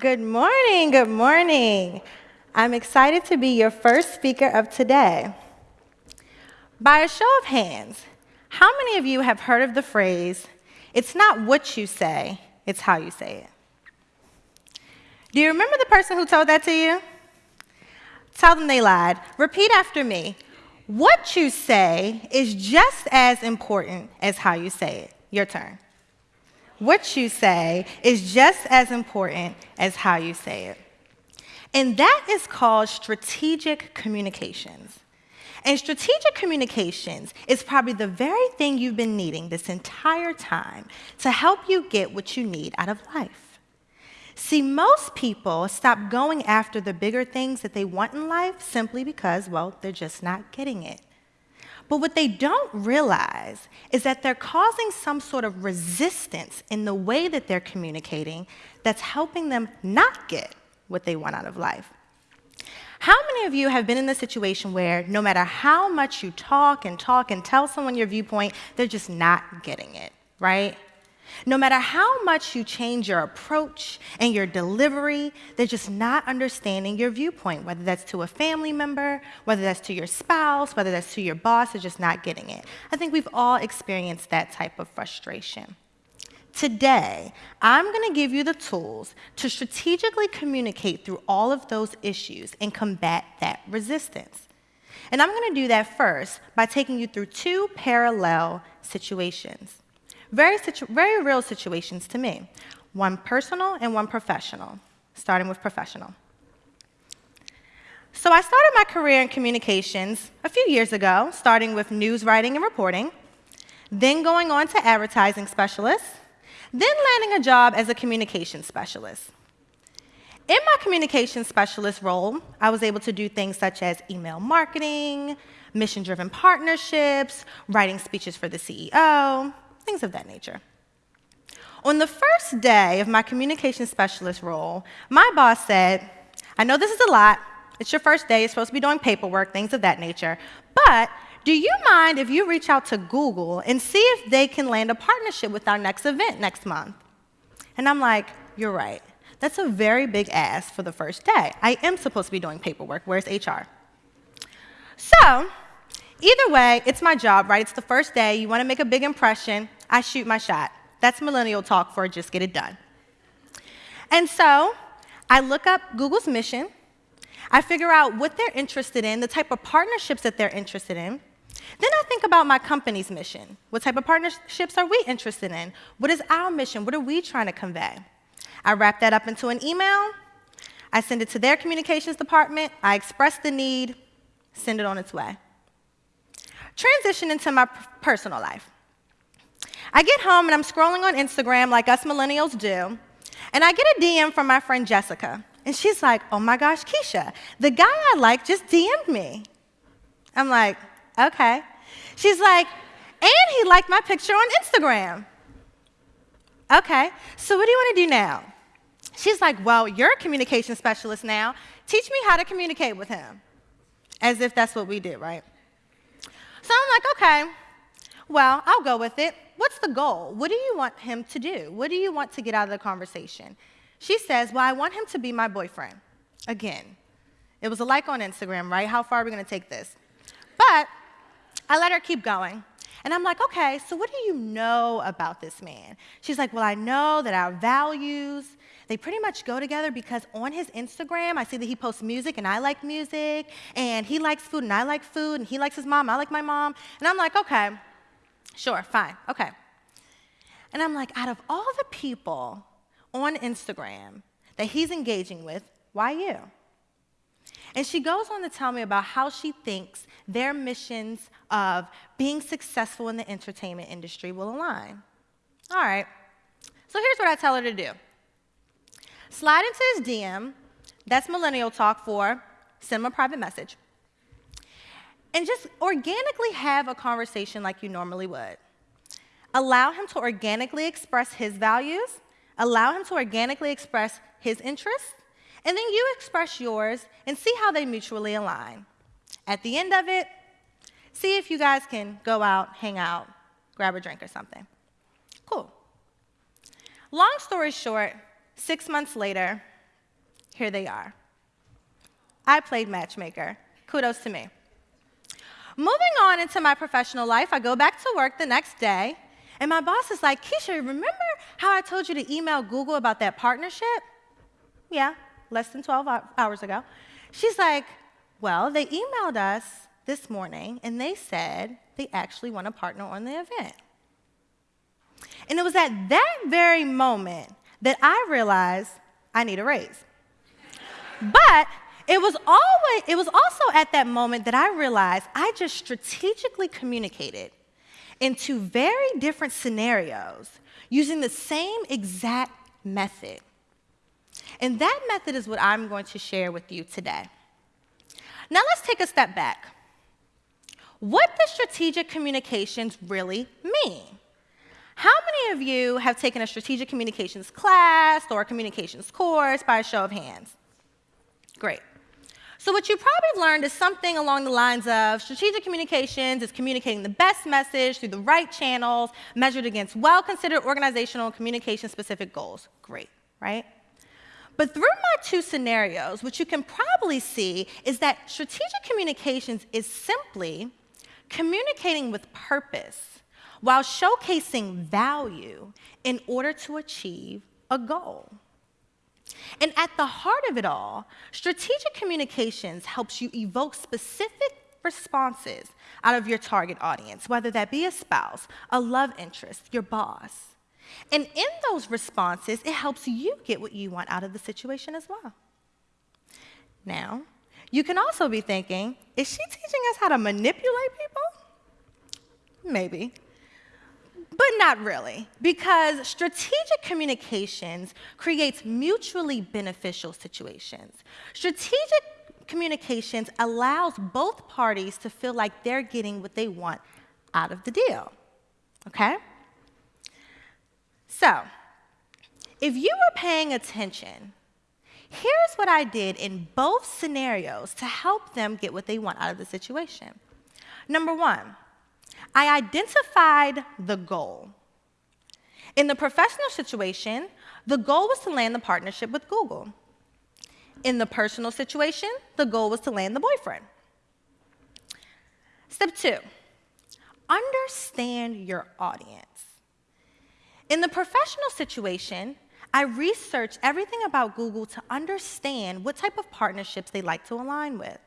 Good morning, good morning. I'm excited to be your first speaker of today. By a show of hands, how many of you have heard of the phrase, it's not what you say, it's how you say it? Do you remember the person who told that to you? Tell them they lied. Repeat after me. What you say is just as important as how you say it. Your turn. What you say is just as important as how you say it. And that is called strategic communications. And strategic communications is probably the very thing you've been needing this entire time to help you get what you need out of life. See, most people stop going after the bigger things that they want in life simply because, well, they're just not getting it. But what they don't realize is that they're causing some sort of resistance in the way that they're communicating that's helping them not get what they want out of life. How many of you have been in the situation where no matter how much you talk and talk and tell someone your viewpoint, they're just not getting it, right? No matter how much you change your approach and your delivery, they're just not understanding your viewpoint, whether that's to a family member, whether that's to your spouse, whether that's to your boss, they're just not getting it. I think we've all experienced that type of frustration. Today, I'm going to give you the tools to strategically communicate through all of those issues and combat that resistance. And I'm going to do that first by taking you through two parallel situations. Very, very real situations to me, one personal and one professional, starting with professional. So I started my career in communications a few years ago, starting with news writing and reporting, then going on to advertising specialist, then landing a job as a communications specialist. In my communications specialist role, I was able to do things such as email marketing, mission-driven partnerships, writing speeches for the CEO, things of that nature. On the first day of my communication specialist role, my boss said, I know this is a lot. It's your first day. You're supposed to be doing paperwork, things of that nature. But do you mind if you reach out to Google and see if they can land a partnership with our next event next month? And I'm like, you're right. That's a very big ask for the first day. I am supposed to be doing paperwork. Where's HR? So Either way, it's my job, right? It's the first day. You want to make a big impression. I shoot my shot. That's millennial talk for just get it done. And so I look up Google's mission. I figure out what they're interested in, the type of partnerships that they're interested in. Then I think about my company's mission. What type of partnerships are we interested in? What is our mission? What are we trying to convey? I wrap that up into an email. I send it to their communications department. I express the need, send it on its way transition into my personal life. I get home and I'm scrolling on Instagram like us millennials do, and I get a DM from my friend Jessica. And she's like, oh my gosh, Keisha, the guy I like just DM'd me. I'm like, okay. She's like, and he liked my picture on Instagram. Okay, so what do you want to do now? She's like, well, you're a communication specialist now. Teach me how to communicate with him. As if that's what we did, right? Okay, well, I'll go with it. What's the goal? What do you want him to do? What do you want to get out of the conversation? She says, well, I want him to be my boyfriend. Again, it was a like on Instagram, right? How far are we going to take this? But I let her keep going. And I'm like, okay, so what do you know about this man? She's like, well, I know that our values, they pretty much go together because on his Instagram, I see that he posts music and I like music, and he likes food and I like food, and he likes his mom, I like my mom. And I'm like, okay, sure, fine, okay. And I'm like, out of all the people on Instagram that he's engaging with, why you? And she goes on to tell me about how she thinks their missions of being successful in the entertainment industry will align. All right, so here's what I tell her to do. Slide into his DM, that's millennial talk for send him a private message, and just organically have a conversation like you normally would. Allow him to organically express his values, allow him to organically express his interests, and then you express yours and see how they mutually align. At the end of it, see if you guys can go out, hang out, grab a drink or something. Cool. Long story short, Six months later, here they are. I played matchmaker. Kudos to me. Moving on into my professional life, I go back to work the next day, and my boss is like, Keisha, remember how I told you to email Google about that partnership? Yeah, less than 12 hours ago. She's like, well, they emailed us this morning, and they said they actually want to partner on the event. And it was at that very moment that I realized I need a raise. but it was always it was also at that moment that I realized I just strategically communicated into very different scenarios using the same exact method. And that method is what I'm going to share with you today. Now let's take a step back. What does strategic communications really mean? How many of you have taken a strategic communications class or a communications course by a show of hands? Great. So what you probably learned is something along the lines of strategic communications is communicating the best message through the right channels, measured against well-considered organizational communication-specific goals. Great, right? But through my two scenarios, what you can probably see is that strategic communications is simply communicating with purpose while showcasing value in order to achieve a goal. And at the heart of it all, strategic communications helps you evoke specific responses out of your target audience, whether that be a spouse, a love interest, your boss. And in those responses, it helps you get what you want out of the situation as well. Now, you can also be thinking, is she teaching us how to manipulate people? Maybe but not really, because strategic communications creates mutually beneficial situations. Strategic communications allows both parties to feel like they're getting what they want out of the deal, okay? So, if you were paying attention, here's what I did in both scenarios to help them get what they want out of the situation. Number one, I identified the goal. In the professional situation, the goal was to land the partnership with Google. In the personal situation, the goal was to land the boyfriend. Step two, understand your audience. In the professional situation, I researched everything about Google to understand what type of partnerships they like to align with.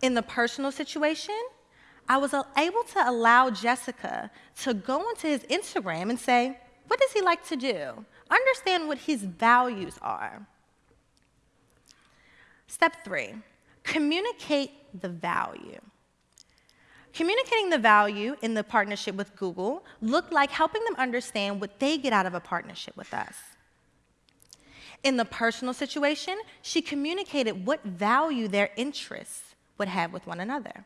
In the personal situation, I was able to allow Jessica to go onto his Instagram and say, what does he like to do? Understand what his values are. Step three, communicate the value. Communicating the value in the partnership with Google looked like helping them understand what they get out of a partnership with us. In the personal situation, she communicated what value their interests would have with one another.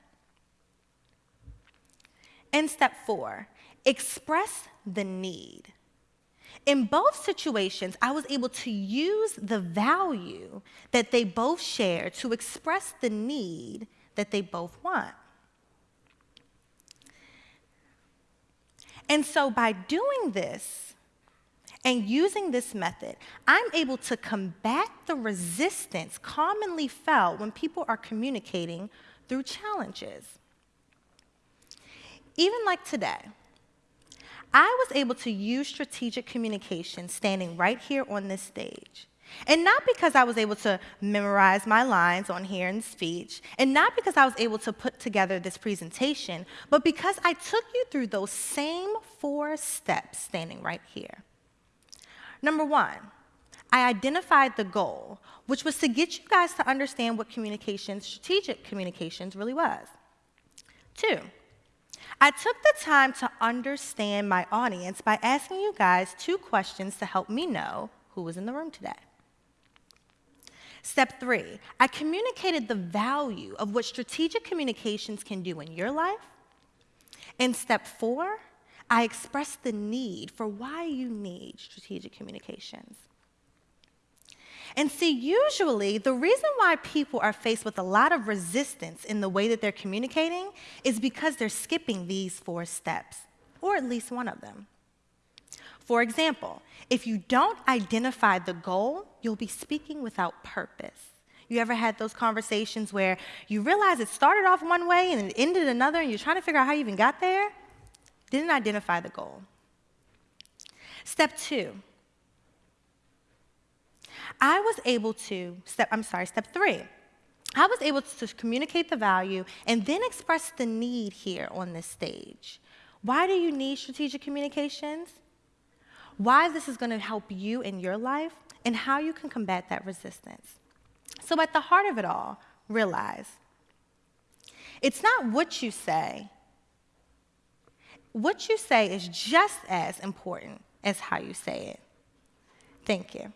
And step four, express the need. In both situations, I was able to use the value that they both share to express the need that they both want. And so by doing this and using this method, I'm able to combat the resistance commonly felt when people are communicating through challenges even like today, I was able to use strategic communication standing right here on this stage. And not because I was able to memorize my lines on here speech, and not because I was able to put together this presentation, but because I took you through those same four steps standing right here. Number one, I identified the goal, which was to get you guys to understand what communications, strategic communications really was. Two, I took the time to understand my audience by asking you guys two questions to help me know who was in the room today. Step three, I communicated the value of what strategic communications can do in your life. And step four, I expressed the need for why you need strategic communications. And see, usually the reason why people are faced with a lot of resistance in the way that they're communicating is because they're skipping these four steps, or at least one of them. For example, if you don't identify the goal, you'll be speaking without purpose. You ever had those conversations where you realize it started off one way and it ended another, and you're trying to figure out how you even got there? Didn't identify the goal. Step two, I was able to, step, I'm sorry, step three, I was able to communicate the value and then express the need here on this stage. Why do you need strategic communications? Why this is going to help you in your life and how you can combat that resistance. So, at the heart of it all, realize it's not what you say. What you say is just as important as how you say it. Thank you.